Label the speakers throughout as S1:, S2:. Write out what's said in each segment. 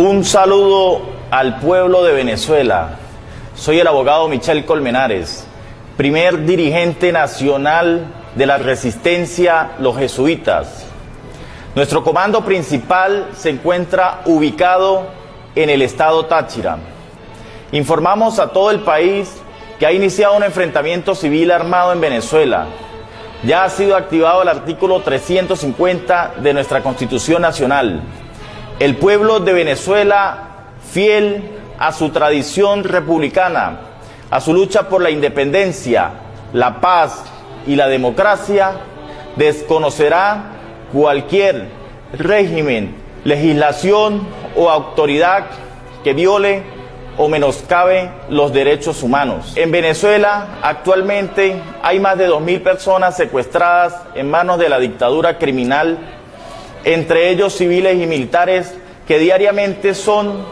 S1: Un saludo al pueblo de Venezuela. Soy el abogado Michel Colmenares, primer dirigente nacional de la resistencia Los Jesuitas. Nuestro comando principal se encuentra ubicado en el estado Táchira. Informamos a todo el país que ha iniciado un enfrentamiento civil armado en Venezuela. Ya ha sido activado el artículo 350 de nuestra Constitución Nacional. El pueblo de Venezuela, fiel a su tradición republicana, a su lucha por la independencia, la paz y la democracia, desconocerá cualquier régimen, legislación o autoridad que viole o menoscabe los derechos humanos. En Venezuela actualmente hay más de 2.000 personas secuestradas en manos de la dictadura criminal, entre ellos civiles y militares que diariamente son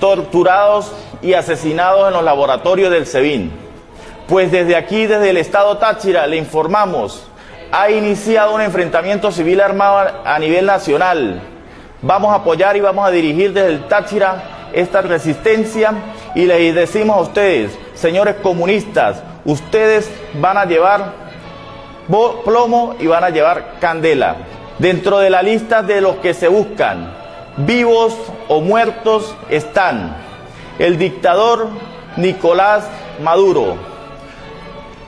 S1: torturados y asesinados en los laboratorios del SEBIN. Pues desde aquí, desde el estado Táchira, le informamos, ha iniciado un enfrentamiento civil armado a nivel nacional. Vamos a apoyar y vamos a dirigir desde el Táchira esta resistencia y les decimos a ustedes, señores comunistas, ustedes van a llevar plomo y van a llevar candela. Dentro de la lista de los que se buscan, vivos o muertos, están el dictador Nicolás Maduro,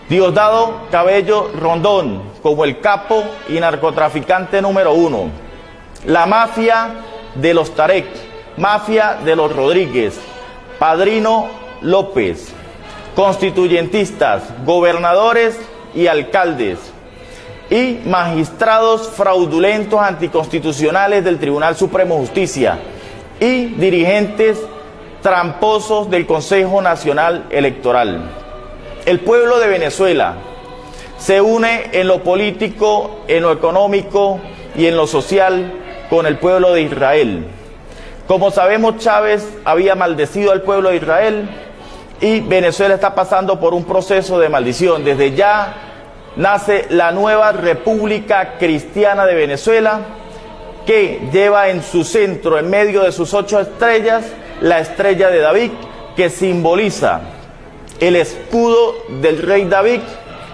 S1: Diosdado Cabello Rondón como el capo y narcotraficante número uno, la mafia de los Tarek, Mafia de los Rodríguez, Padrino López, constituyentistas, gobernadores y alcaldes, y magistrados fraudulentos anticonstitucionales del Tribunal Supremo de Justicia, y dirigentes tramposos del Consejo Nacional Electoral. El pueblo de Venezuela se une en lo político, en lo económico y en lo social con el pueblo de Israel como sabemos, Chávez había maldecido al pueblo de Israel y Venezuela está pasando por un proceso de maldición. Desde ya nace la nueva República Cristiana de Venezuela que lleva en su centro, en medio de sus ocho estrellas, la estrella de David que simboliza el escudo del rey David,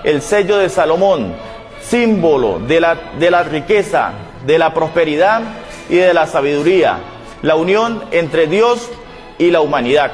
S1: el sello de Salomón, símbolo de la, de la riqueza, de la prosperidad y de la sabiduría la unión entre Dios y la humanidad.